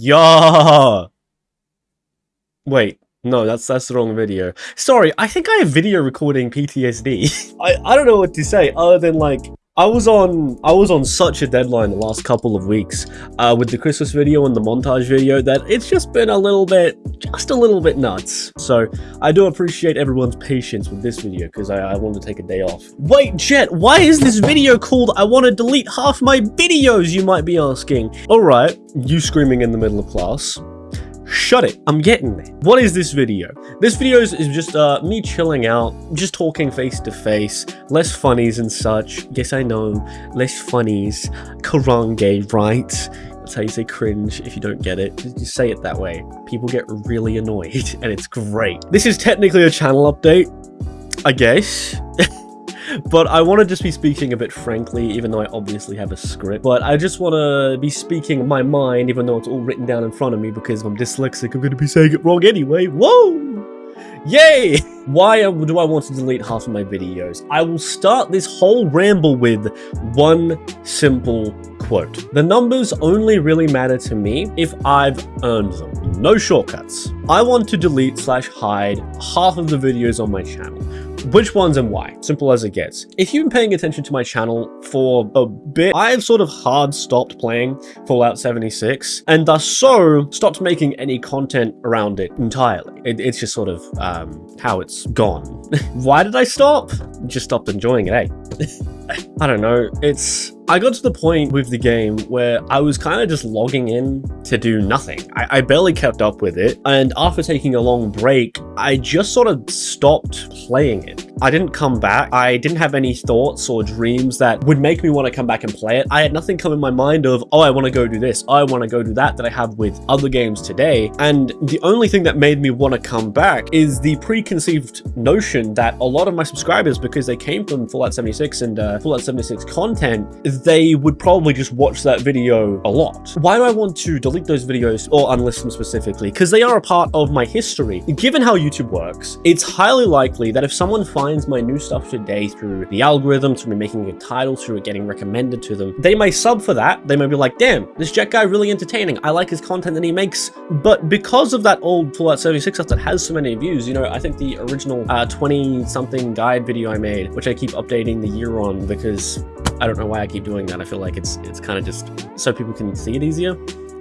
Yeah. Wait, no, that's that's the wrong video. Sorry, I think I have video recording PTSD. I, I don't know what to say other than like I was on I was on such a deadline the last couple of weeks uh, with the Christmas video and the montage video that it's just been a little bit, just a little bit nuts. So I do appreciate everyone's patience with this video because I, I want to take a day off. Wait, Jet, why is this video called I want to delete half my videos, you might be asking? Alright, you screaming in the middle of class. Shut it, I'm getting there. What is this video? This video is, is just uh, me chilling out, just talking face to face, less funnies and such. Yes, I know, less funnies. Karange, right? That's how you say cringe if you don't get it. Just say it that way. People get really annoyed, and it's great. This is technically a channel update, I guess. but I want to just be speaking a bit frankly, even though I obviously have a script. But I just want to be speaking my mind, even though it's all written down in front of me, because if I'm dyslexic, I'm going to be saying it wrong anyway. Whoa! Yay! Why do I want to delete half of my videos? I will start this whole ramble with one simple quote. The numbers only really matter to me if I've earned them. No shortcuts. I want to delete slash hide half of the videos on my channel which ones and why. Simple as it gets. If you've been paying attention to my channel for a bit, I've sort of hard stopped playing Fallout 76 and thus so stopped making any content around it entirely. It, it's just sort of um, how it's gone. why did I stop? Just stopped enjoying it, eh? I don't know. It's I got to the point with the game where I was kind of just logging in to do nothing. I, I, barely kept up with it, and after taking a long break, I just sort of stopped playing it. I didn't come back. I didn't have any thoughts or dreams that would make me want to come back and play it. I had nothing come in my mind of, oh, I want to go do this. I want to go do that that I have with other games today. And the only thing that made me want to come back is the preconceived notion that a lot of my subscribers, because they came from Fallout 76 and uh, Fallout 76 content, they would probably just watch that video a lot. Why do I want to delete those videos or unlist them specifically? Because they are a part of my history. Given how YouTube works, it's highly likely that if someone finds my new stuff today through the algorithm, through me making a title, through it getting recommended to them, they may sub for that. They may be like, damn, this Jet guy really entertaining. I like his content that he makes. But because of that old Fallout 76 stuff that has so many views, you know, I think the original 20-something uh, guide video I made, which I keep updating the year on because I don't know why I keep doing that. I feel like it's it's kind of just so people can see it easier.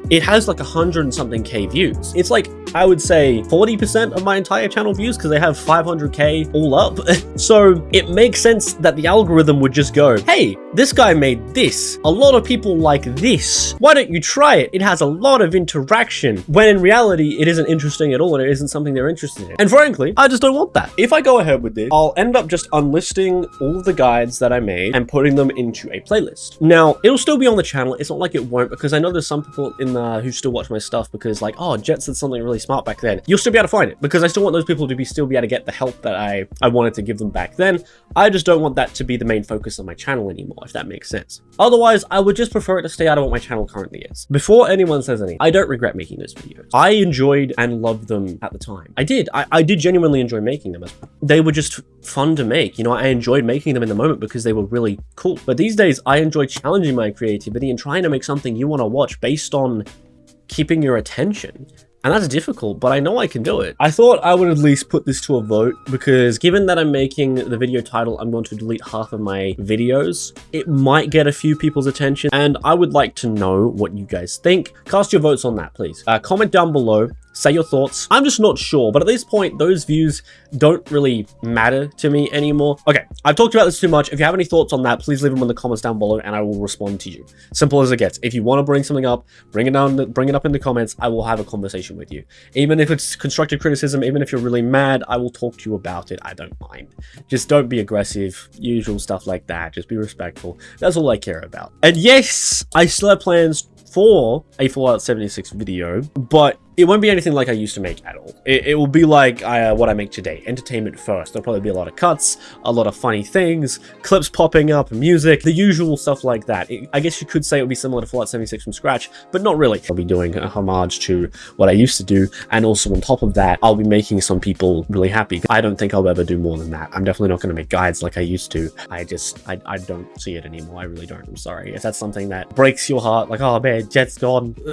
It has like a hundred and something K views. It's like I would say 40% of my entire channel views because they have 500k all up. so it makes sense that the algorithm would just go, hey, this guy made this. A lot of people like this. Why don't you try it? It has a lot of interaction. When in reality, it isn't interesting at all and it isn't something they're interested in. And frankly, I just don't want that. If I go ahead with this, I'll end up just unlisting all the guides that I made and putting them into a playlist. Now, it'll still be on the channel. It's not like it won't because I know there's some people in the, Uh, who still watch my stuff because like, oh, Jet said something really smart back then, you'll still be able to find it because I still want those people to be still be able to get the help that I, I wanted to give them back then. I just don't want that to be the main focus of my channel anymore, if that makes sense. Otherwise, I would just prefer it to stay out of what my channel currently is. Before anyone says anything, I don't regret making those videos. I enjoyed and loved them at the time. I did. I, I did genuinely enjoy making them. They were just fun to make. You know, I enjoyed making them in the moment because they were really cool. But these days, I enjoy challenging my creativity and trying to make something you want to watch based on keeping your attention. And that's difficult, but I know I can do it. I thought I would at least put this to a vote because given that I'm making the video title, I'm going to delete half of my videos, it might get a few people's attention and I would like to know what you guys think. Cast your votes on that, please. Uh, comment down below say your thoughts. I'm just not sure, but at this point, those views don't really matter to me anymore. Okay, I've talked about this too much. If you have any thoughts on that, please leave them in the comments down below and I will respond to you. Simple as it gets. If you want to bring something up, bring it down, bring it up in the comments. I will have a conversation with you. Even if it's constructive criticism, even if you're really mad, I will talk to you about it. I don't mind. Just don't be aggressive, usual stuff like that. Just be respectful. That's all I care about. And yes, I still have plans for a Fallout 76 video, but it won't be anything like I used to make at all. It, it will be like uh, what I make today, entertainment first. There'll probably be a lot of cuts, a lot of funny things, clips popping up, music, the usual stuff like that. It, I guess you could say it would be similar to Fallout 76 from scratch, but not really. I'll be doing a homage to what I used to do, and also on top of that, I'll be making some people really happy. I don't think I'll ever do more than that. I'm definitely not going to make guides like I used to. I just, I, I don't see it anymore. I really don't. I'm sorry. If that's something that breaks your heart, like, oh man, Jet's gone.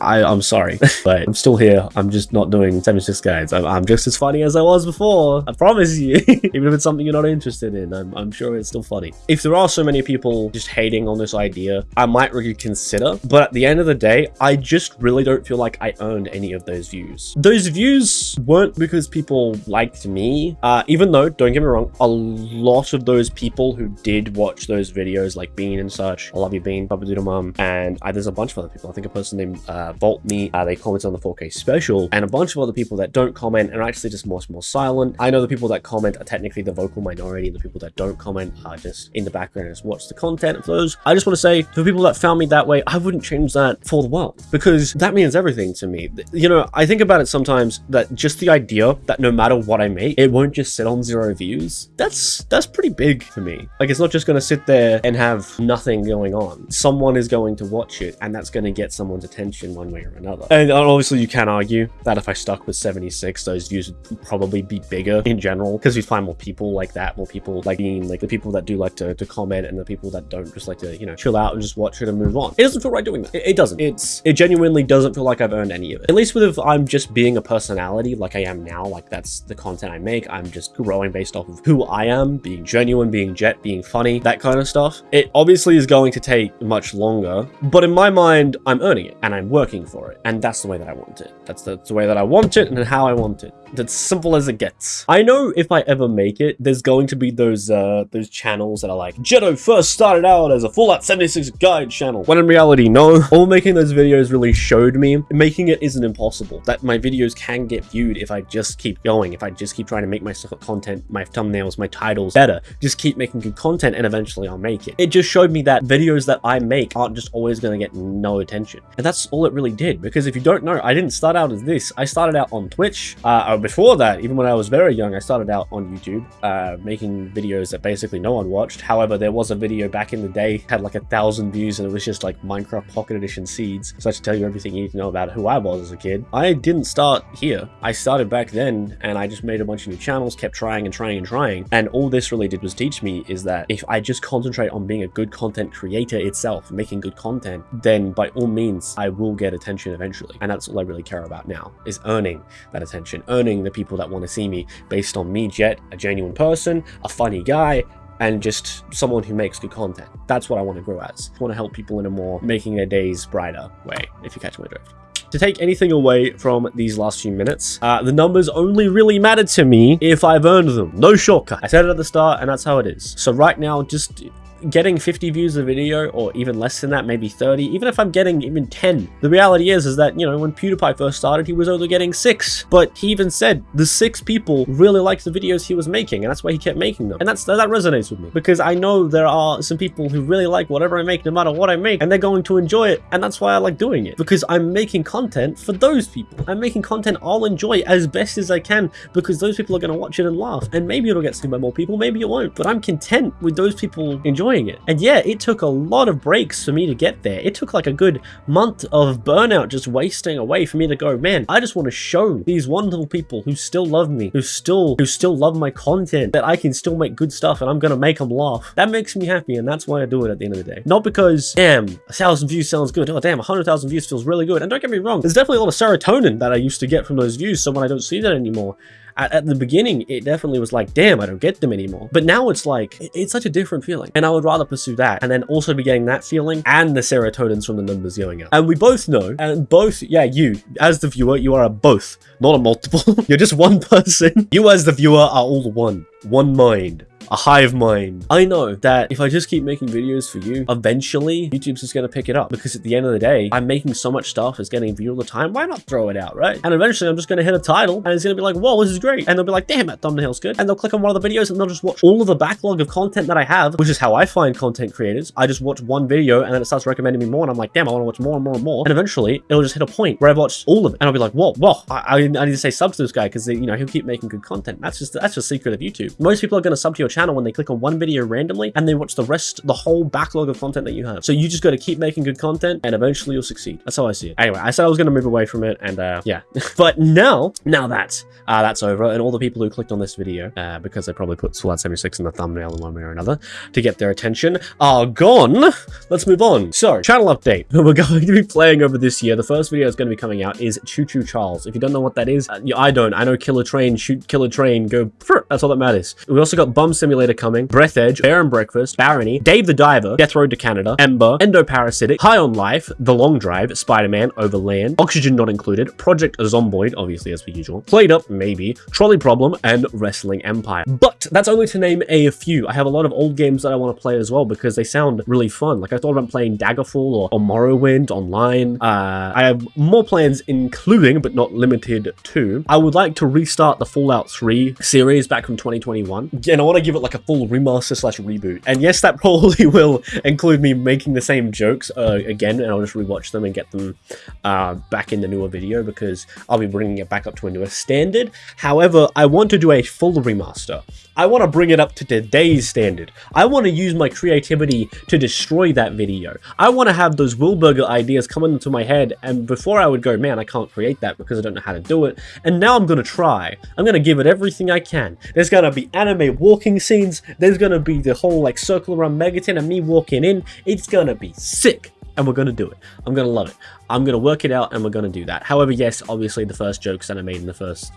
I, I'm sorry, but I'm still here. I'm just not doing 76 guides. I'm, I'm just as funny as I was before. I promise you. Even if it's something you're not interested in, I'm, I'm sure it's still funny. If there are so many people just hating on this idea, I might reconsider. But at the end of the day, I just really don't feel like I earned any of those views. Those views weren't because people liked me, uh, even though, don't get me wrong, a lot of those people who did watch those videos, like Bean and such, I love you Bean, Papa Doodle Mum, and uh, there's a bunch of other people. I think a person named uh, Vault Me, uh, they commented on the 4K special, and a bunch of other people that don't comment and are actually just more, more silent. I know the people that comment are technically the vocal minority, and the people that don't comment are just in the background and just watch the content. For those, I just want to say, for people that found me that way, I wouldn't change that for the world, because that means everything to me. You know, I think about it sometimes that just the idea that no matter what I make, it won't just sit on zero views. That's that's pretty big for me. Like it's not just gonna sit there and have nothing going on. Someone is going to watch it and that's gonna get someone's attention one way or another. And uh, obviously you can argue that if I stuck with 76, those views would probably be bigger in general because we'd find more people like that, more people like being like the people that do like to, to comment and the people that don't just like to, you know, chill out and just watch it and move on. It doesn't feel right doing that. It, it doesn't. It's, it genuinely doesn't feel like I've earned any of it. At least with if I'm just being a personality like I am now, like that's the content I make. I'm just growing based off of who I am, being genuine, being jet, being funny, that kind of stuff. It obviously is going to take much longer, but in my mind, I'm earning it and I'm working for it. And that's the way that I want. That's the, that's the way that I want it and how I want it. That's simple as it gets. I know if I ever make it, there's going to be those uh, those channels that are like, Jetto first started out as a Fallout 76 guide channel. When in reality, no. All making those videos really showed me making it isn't impossible. That my videos can get viewed if I just keep going, if I just keep trying to make my content, my thumbnails, my titles better. Just keep making good content and eventually I'll make it. It just showed me that videos that I make aren't just always going to get no attention. And that's all it really did. Because if you don't know, I didn't start out as this. I started out on Twitch, uh, before that, even when I was very young, I started out on YouTube, uh, making videos that basically no one watched. However, there was a video back in the day, had like a thousand views, and it was just like Minecraft Pocket Edition seeds. So I should tell you everything you need to know about who I was as a kid. I didn't start here. I started back then, and I just made a bunch of new channels, kept trying and trying and trying. And all this really did was teach me is that if I just concentrate on being a good content creator itself, making good content, then by all means, I will get attention eventually. And that's all I really care about now, is earning that attention, earning the people that want to see me based on me, Jet, a genuine person, a funny guy, and just someone who makes good content. That's what I want to grow as. I want to help people in a more making their days brighter way, if you catch my drift. To take anything away from these last few minutes, uh, the numbers only really matter to me if I've earned them. No shortcut. I said it at the start, and that's how it is. So right now, just getting 50 views a video or even less than that maybe 30 even if i'm getting even 10 the reality is is that you know when pewdiepie first started he was only getting six. But he even said the six people really liked the videos he was making and that's why he kept making them. And that's that resonates with me because i know there are some people who really like whatever i make no matter what i make and they're going to enjoy it and that's why i like doing it because i'm making content for those people. I'm making content i'll enjoy as best as i can because those people are going to watch it and laugh and maybe it'll get seen by more people maybe it won't but i'm content with those people enjoying enjoying it. And yeah, it took a lot of breaks for me to get there. It took like a good month of burnout just wasting away for me to go, man, I just want to show these wonderful people who still love me, who still who still love my content, that I can still make good stuff and I'm going to make them laugh. That makes me happy and that's why I do it at the end of the day. Not because, damn, a thousand views sounds good. Oh, damn, a hundred thousand views feels really good. And don't get me wrong, there's definitely a lot of serotonin that I used to get from those views. So when I don't see that anymore, at, at, the beginning, it definitely was like, damn, I don't get them anymore. But now it's like, it, it's such a different feeling. And I would rather pursue that and then also be getting that feeling and the serotonins from the numbers going up. And we both know, and both, yeah, you, as the viewer, you are a both, not a multiple. You're just one person. You as the viewer are all one. One mind. A hive mind. I know that if I just keep making videos for you, eventually YouTube's just going to pick it up because at the end of the day, I'm making so much stuff, it's getting viewed all the time. Why not throw it out, right? And eventually I'm just going to hit a title and it's going to be like, whoa, this is great. And they'll be like, damn, that thumbnail's good. And they'll click on one of the videos and they'll just watch all of the backlog of content that I have, which is how I find content creators. I just watch one video and then it starts recommending me more and I'm like, damn, I want to watch more and more and more. And eventually it'll just hit a point where I've watched all of it and I'll be like, whoa, whoa, I, I, need to say sub to this guy because you know he'll keep making good content. That's just that's just secret of YouTube. Most people are going to sub to your channel when they click on one video randomly and they watch the rest, the whole backlog of content that you have. So you just got to keep making good content and eventually you'll succeed. That's how I see it. Anyway, I said I was going to move away from it and uh, yeah. but now, now that uh, that's over and all the people who clicked on this video uh, because they probably put Fallout 76 in the thumbnail in one way or another to get their attention are gone. Let's move on. So, channel update. We're going to be playing over this year. The first video that's going to be coming out is Choo Choo Charles. If you don't know what that is, uh, I don't. I know Killer Train, shoot Killer Train, go, that's all that matters. We also got Bum Simulator coming, Breathedge, Bear and Breakfast, Barony, Dave the Diver, Death Road to Canada, Ember, Endoparasitic, High on Life, The Long Drive, Spider-Man, Overland, Oxygen Not Included, Project Zomboid, obviously as per usual, PlateUp, maybe, Trolley Problem, and Wrestling Empire. But that's only to name a few. I have a lot of old games that I want to play as well because they sound really fun. Like I thought about playing Daggerfall or, or Morrowind online. Uh, I have more plans including, but not limited to, I would like to restart the Fallout 3 series back from 2021. And I want to give it like a full remaster slash reboot. And yes, that probably will include me making the same jokes uh, again, and I'll just rewatch them and get them uh, back in the newer video because I'll be bringing it back up to a newer standard. However, I want to do a full remaster. I want to bring it up to today's standard. I want to use my creativity to destroy that video. I want to have those Wilburger ideas come into my head, and before I would go, man, I can't create that because I don't know how to do it, and now I'm going to try. I'm going to give it everything I can. There's going to be anime walking scenes, there's to be the whole like circle around Megaton and me walking in. It's to be sick and we're to do it. I'm to love it. I'm to work it out and we're to do that. However, yes, obviously the first jokes that I made in the first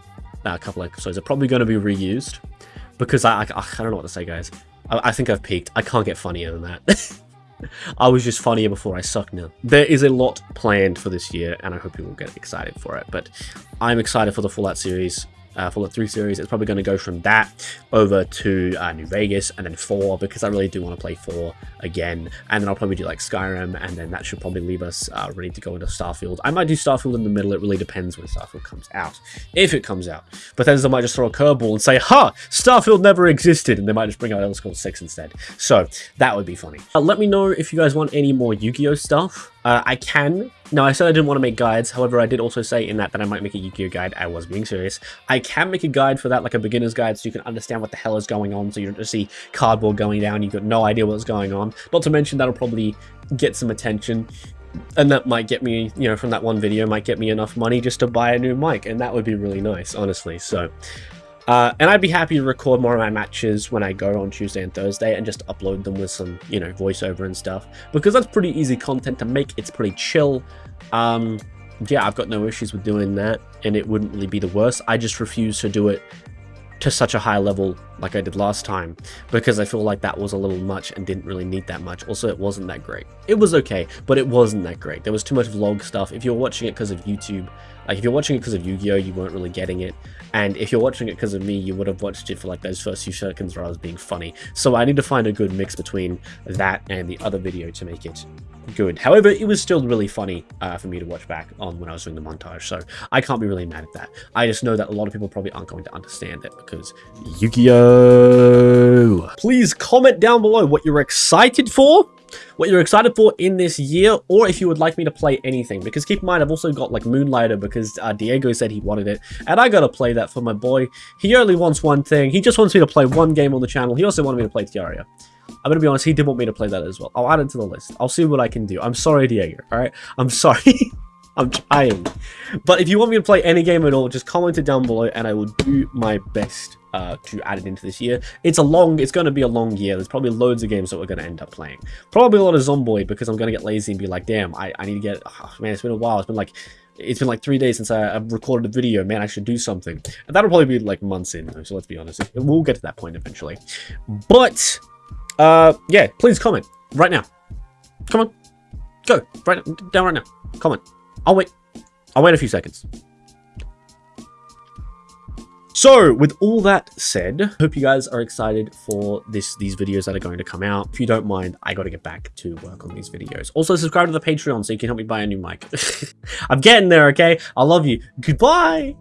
uh, couple episodes are probably to be reused because I, I, I don't know what to say, guys. I, I think I've peaked. I can't get funnier than that. I was just funnier before I suck now. There is a lot planned for this year, and I hope you will get excited for it. But I'm excited for the Fallout series uh, Fallout 3 series, it's probably going to go from that over to uh, New Vegas and then 4 because I really do want to play 4 again. And then I'll probably do like Skyrim and then that should probably leave us uh, ready to go into Starfield. I might do Starfield in the middle. It really depends when Starfield comes out. If it comes out. But then Bethesda might just throw a curveball and say, Ha! Starfield never existed! And they might just bring out Elder Scrolls 6 instead. So that would be funny. Uh, let me know if you guys want any more Yu-Gi-Oh stuff. Uh, I can. No, I said I didn't want to make guides. However, I did also say in that that I might make a Yu-Gi-Oh guide. I was being serious. I can make a guide for that, like a beginner's guide, so you can understand what the hell is going on. So you don't just see cardboard going down. You've got no idea what's going on. Not to mention that'll probably get some attention. And that might get me, you know, from that one video, might get me enough money just to buy a new mic. And that would be really nice, honestly. So uh, and I'd be happy to record more of my matches when I go on Tuesday and Thursday and just upload them with some, you know, voiceover and stuff. Because that's pretty easy content to make. It's pretty chill. Um, yeah, I've got no issues with doing that. And it wouldn't really be the worst. I just refuse to do it to such a high level like I did last time because I feel like that was a little much and didn't really need that much. Also, it wasn't that great. It was okay, but it wasn't that great. There was too much vlog stuff. If you're watching it because of YouTube, like if you're watching it because of Yu-Gi-Oh, you weren't really getting it. And if you're watching it because of me, you would have watched it for like those first few seconds where I was being funny. So I need to find a good mix between that and the other video to make it good. However, it was still really funny uh, for me to watch back on when I was doing the montage, so I can't be really mad at that. I just know that a lot of people probably aren't going to understand it because Yu-Gi-Oh! Please comment down below what you're excited for what you're excited for in this year, or if you would like me to play anything. Because keep in mind, I've also got like Moonlighter because uh, Diego said he wanted it, and I gotta play that for my boy. He only wants one thing. He just wants me to play one game on the channel. He also wanted me to play Terraria. I'm gonna be honest, he did want me to play that as well. I'll add it to the list. I'll see what I can do. I'm sorry, Diego, alright? I'm sorry. I'm trying. But if you want me to play any game at all, just comment it down below and I will do my best uh, to add it into this year. It's a long, it's going to be a long year. There's probably loads of games that we're going to end up playing. Probably a lot of Zomboid because I'm going to get lazy and be like, damn, I, I need to get, oh, man, it's been a while. It's been like, it's been like three days since I, have recorded a video. Man, I should do something. And that'll probably be like months in, so let's be honest. We'll get to that point eventually. But, uh, yeah, please comment right now. Come on. Go. Right down right now. Comment. I'll wait. I'll wait a few seconds. So, with all that said, hope you guys are excited for this these videos that are going to come out. If you don't mind, I got to get back to work on these videos. Also, subscribe to the Patreon so you can help me buy a new mic. I'm getting there, okay? I love you. Goodbye!